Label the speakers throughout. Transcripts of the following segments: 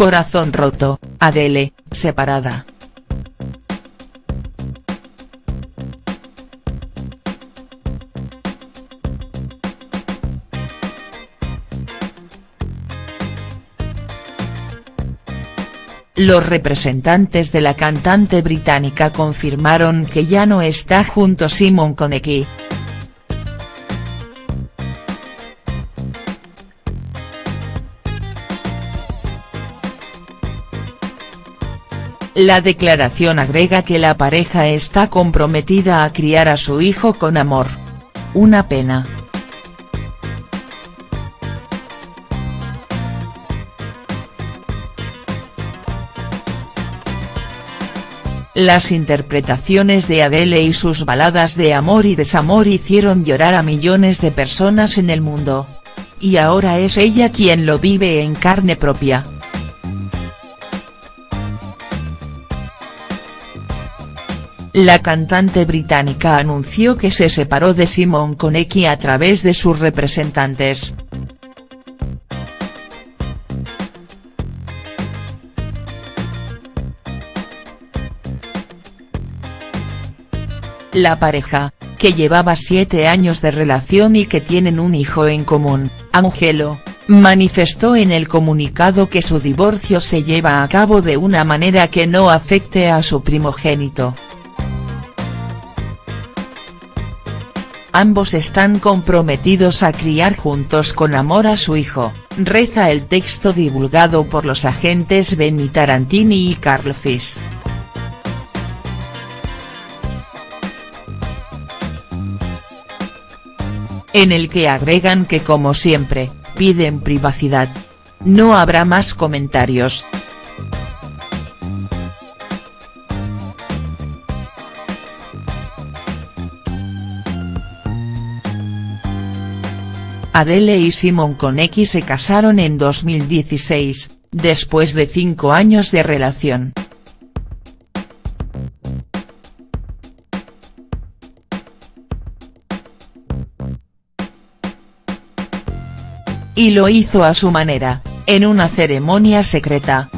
Speaker 1: Corazón roto, Adele, separada. Los representantes de la cantante británica confirmaron que ya no está junto Simon Konecki. La declaración agrega que la pareja está comprometida a criar a su hijo con amor. Una pena. Las interpretaciones de Adele y sus baladas de amor y desamor hicieron llorar a millones de personas en el mundo. Y ahora es ella quien lo vive en carne propia. La cantante británica anunció que se separó de Simon Konecki a través de sus representantes. La pareja, que llevaba siete años de relación y que tienen un hijo en común, Angelo, manifestó en el comunicado que su divorcio se lleva a cabo de una manera que no afecte a su primogénito. Ambos están comprometidos a criar juntos con amor a su hijo, reza el texto divulgado por los agentes Benny Tarantini y Carl Fish. en el que agregan que como siempre, piden privacidad. No habrá más comentarios. Adele y Simon Konecki se casaron en 2016, después de cinco años de relación. y lo hizo a su manera, en una ceremonia secreta.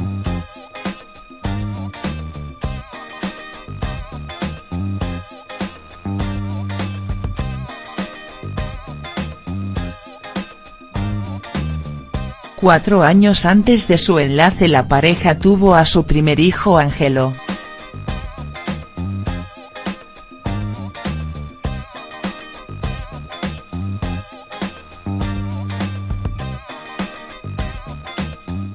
Speaker 1: Cuatro años antes de su enlace la pareja tuvo a su primer hijo Angelo.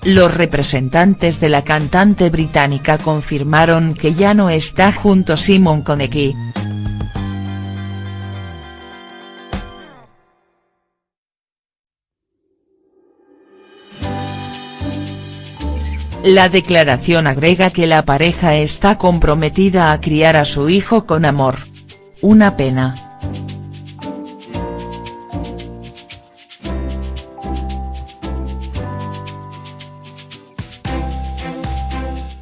Speaker 1: Los representantes de la cantante británica confirmaron que ya no está junto Simon Konecki. La declaración agrega que la pareja está comprometida a criar a su hijo con amor. Una pena.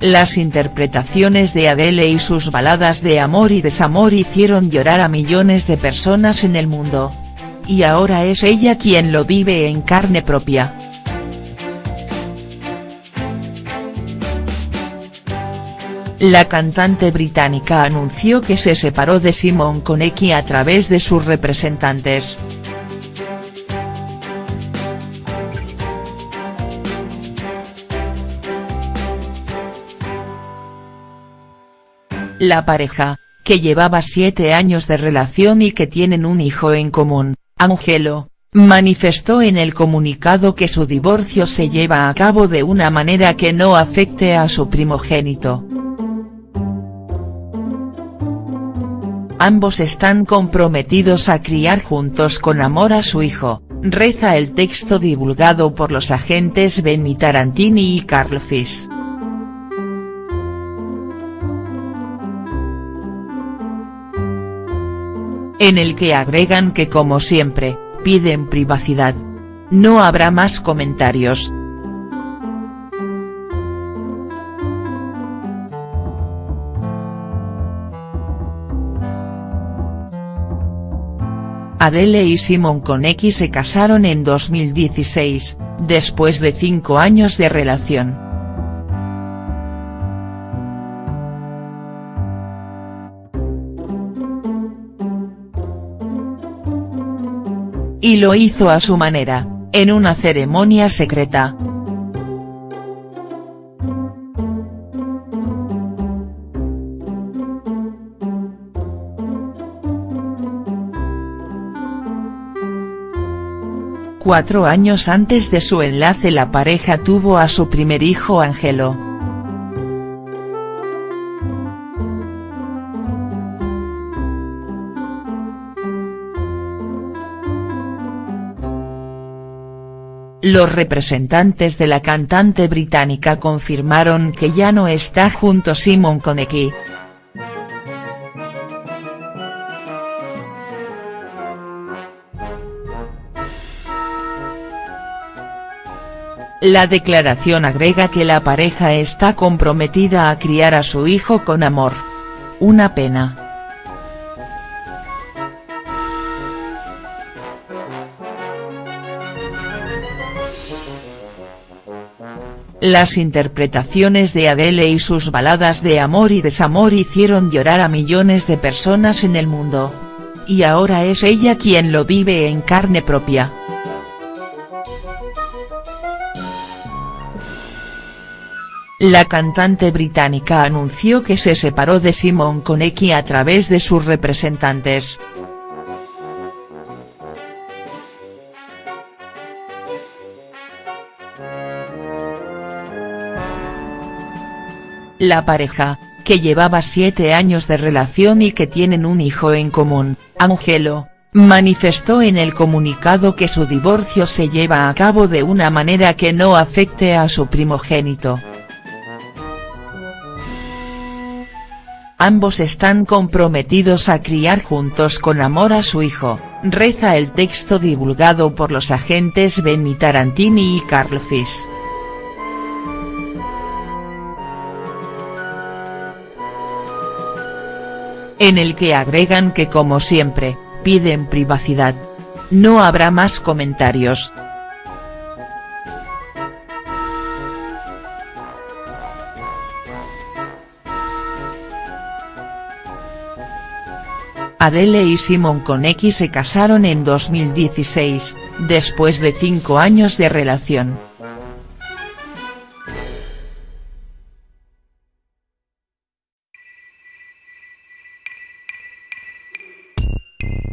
Speaker 1: Las interpretaciones de Adele y sus baladas de amor y desamor hicieron llorar a millones de personas en el mundo. Y ahora es ella quien lo vive en carne propia. La cantante británica anunció que se separó de Simon Konecki a través de sus representantes. La pareja, que llevaba siete años de relación y que tienen un hijo en común, Angelo, manifestó en el comunicado que su divorcio se lleva a cabo de una manera que no afecte a su primogénito. Ambos están comprometidos a criar juntos con amor a su hijo, reza el texto divulgado por los agentes Benny Tarantini y Carl Fish. en el que agregan que como siempre, piden privacidad. No habrá más comentarios. Adele y Simon Konecki se casaron en 2016, después de cinco años de relación. Y lo hizo a su manera, en una ceremonia secreta, Cuatro años antes de su enlace la pareja tuvo a su primer hijo Angelo. Los representantes de la cantante británica confirmaron que ya no está junto Simon Konecki. La declaración agrega que la pareja está comprometida a criar a su hijo con amor. Una pena. Las interpretaciones de Adele y sus baladas de amor y desamor hicieron llorar a millones de personas en el mundo. Y ahora es ella quien lo vive en carne propia. La cantante británica anunció que se separó de Simon Konecki a través de sus representantes. La pareja, que llevaba siete años de relación y que tienen un hijo en común, Angelo, manifestó en el comunicado que su divorcio se lleva a cabo de una manera que no afecte a su primogénito. Ambos están comprometidos a criar juntos con amor a su hijo, reza el texto divulgado por los agentes Benny Tarantini y Carl Fish. En el que agregan que como siempre, piden privacidad. No habrá más comentarios, Adele y Simon Konecki se casaron en 2016, después de cinco años de relación.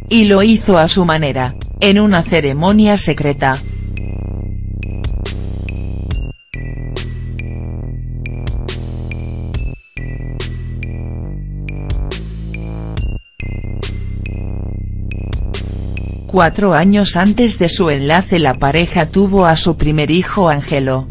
Speaker 1: Y lo hizo a su manera, en una ceremonia secreta. Cuatro años antes de su enlace la pareja tuvo a su primer hijo Angelo.